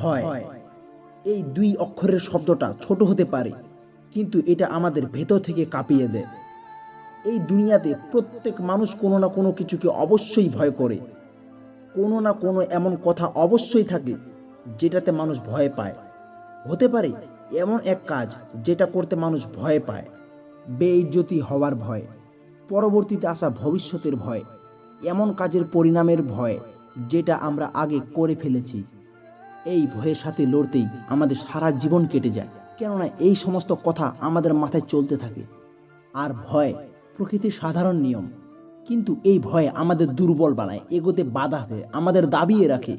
ভয়। এই দুই অক্ষরের শব্দটা ছোট হতে পারে, কিন্তু এটা আমাদের ভেতর থেকে কাঁপিয়ে দেয়। এই দুনিয়াতে প্রত্যেক মানুষ কোনো না কোনো কিছুকে অবশ্যই ভয় করে। কোনো না কোনো এমন কথা অবশ্যই থাকে যেটাতে মানুষ ভয় পায়। হতে পারে এমন এক কাজ যেটা করতে মানুষ ভয় পায়, বেইজ্জতি হওয়ার ভয়, পরবর্তীতে আসা ভবিষ্যতের ভয়, এমন কাজের পরিণামের ভয় যেটা আমরা আগে করে ফেলেছি। এই ভয়ের সাথে লড়তেই আমাদের সারা জীবন কেটে যায়। কেননা এই সমস্ত কথা আমাদের মাথায় চলতে থাকে। আর ভয় প্রকৃতির সাধারণ নিয়ম। কিন্তু এই ভয় আমাদের দুর্বল বানায়, এগোতে বাধা দেয়, আমাদের দাবিয়ে রাখে।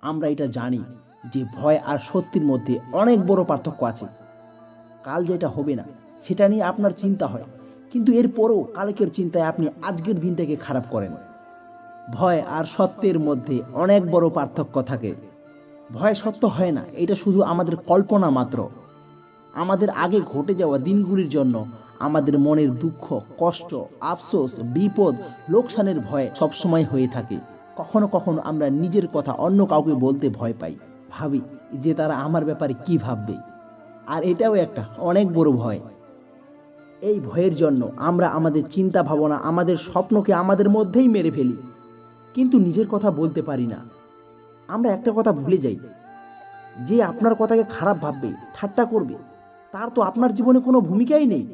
আমরা এটা জানি যে ভয় আর সত্যির মধ্যে অনেক বড় পার্থক্য আছে। কাল যেটা হবে না, সেটা নিয়ে আপনার চিন্তা হয়। কিন্তু এরপরও কালকের চিন্তায় আপনি আজকের দিনটাকে খারাপ করেন। ভয় আর সত্যের মধ্যে অনেক বড় পার্থক্য থাকে। ভয় সত্য হয় না, এটা শুধু আমাদের কল্পনা মাত্র। আমাদের আগে ঘটে যাওয়া দিনগুলির জন্য আমাদের মনের দুঃখ, কষ্ট, আফসোস, বিপদ, লোকসানের ভয় সবসময় হয়ে থাকে। কখনো কখনো আমরা নিজের কথা অন্য কাউকে বলতে ভয় পাই। ভাবি যে তারা আমার ব্যাপারে কি ভাববে। আর এটাও একটা অনেক বড় ভয়। এই ভয়ের জন্য আমরা আমাদের চিন্তা ভাবনা আমাদের স্বপ্নকে আমাদের মধ্যেই মেরে ফেলি। কিন্তু নিজের কথা বলতে পারি না। আমরা একটা কথা ভুলে যাই। যে আপনার কথাকে খারাপ ভাববে, ঠাট্টা করবে, তার তো আপনার জীবনে কোনো ভূমিকাই নেই।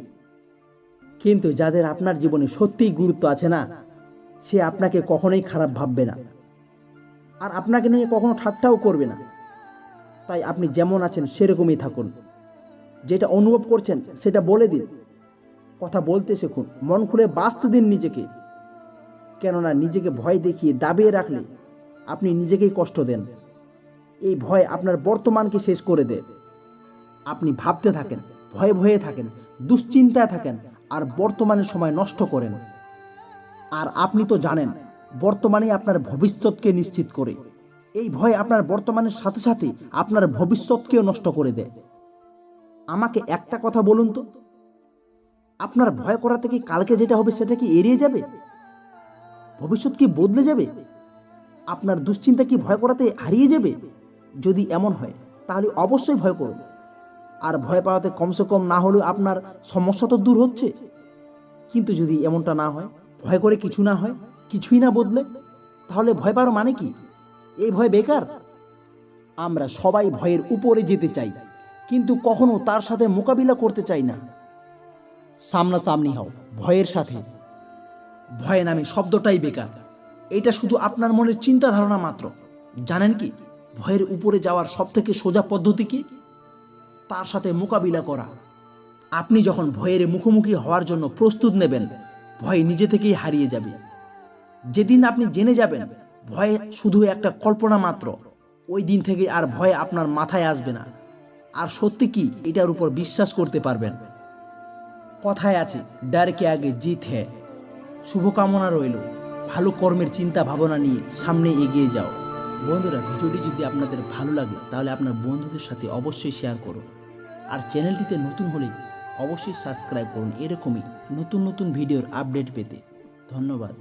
কিন্তু যাদের আপনার জীবনে সত্যিই গুরুত্ব আছে না, সে আপনাকে কখনোই খারাপ ভাববে না। আর আপনাকে নিয়ে কখনো ঠাট্টাও করবে না। তাই আপনি যেমন আছেন, সেরকমই থাকুন। যেটা অনুভব করছেন, সেটা বলে দিন। কথা বলতে শিখুন। মন খুলে বাঁচতে দিন নিজেকে। কেননা নিজেকে ভয় দেখিয়ে দাবিয়ে রাখলে আপনি নিজেকেই কষ্ট দেন। এই ভয় আপনার বর্তমানকে শেষ করে দেয়। আপনি ভাবতে থাকেন, ভয়ে ভয়ে থাকেন, দুশ্চিন্তায় থাকেন আর বর্তমানের সময় নষ্ট করেন। আর আপনি তো জানেন বর্তমানে আপনার ভবিষ্যৎকে নিশ্চিত করে। এই ভয় আপনার বর্তমানের সাথে সাথে আপনার ভবিষ্যৎকেও নষ্ট করে দেয়। আমাকে একটা কথা বলুন তো? আপনার ভয় করা থেকে কালকে যেটা হবে সেটা কি এড়িয়ে যাবে? ভবিষ্যৎ কি বদলে যাবে? আপনার দুশ্চিন্তা কি ভয় করাতে হারিয়ে যাবে? যদি এমন হয়, তাহলে অবশ্যই ভয় করুন আর ভয় পাওয়াতে কমসে কম না হলেও আপনার সমস্যা তো দূর হচ্ছে। কিন্তু যদি এমনটা না হয়, ভয় করে কিছু না হয়, কিছুই না বদলে, তাহলে ভয় পাওয়ার মানে কি? এই ভয় বেকার? আমরা সবাই ভয়ের উপরে যেতে চাই, কিন্তু কখনো তার সাথে মোকাবিলা করতে চাই না। সামনাসামনি হও, ভয়ের সাথে। ভয় নামে শব্দটাই বেকার। এটা শুধু আপনার মনের চিন্তা ধারণা মাত্র। জানেন কি, ভয়ের উপরে যাওয়ার সব থেকে সোজা পদ্ধতি কি? তার সাথে মোকাবিলা করা। আপনি যখন ভয়ের মুখোমুখি হওয়ার জন্য প্রস্তুত নেবেন, ভয় নিজে থেকেই হারিয়ে যাবে। যেদিন আপনি জেনে যাবেন, ভয় শুধু একটা কল্পনা মাত্র, ওই দিন থেকে আর ভয় আপনার মাথায় আসবে না। আর সত্যি কি, এটার উপর বিশ্বাস করতে পারবেন। কথায় আছে, ডারকে আগে জিত হ্যাঁ শুভকামনা রইল। ভালো কর্মের চিন্তা ভাবনা নিয়ে সামনে এগিয়ে যাও। বন্ধুরা, ভিডিওটি যদি আপনাদের ভালো লাগে, তাহলে আপনার বন্ধুদের সাথে অবশ্যই শেয়ার করুন আর চ্যানেলটিতে নতুন হলে অবশ্যই সাবস্ক্রাইব করুন। এরকমই নতুন নতুন ভিডিওর আপডেট পেতে। ধন্যবাদ।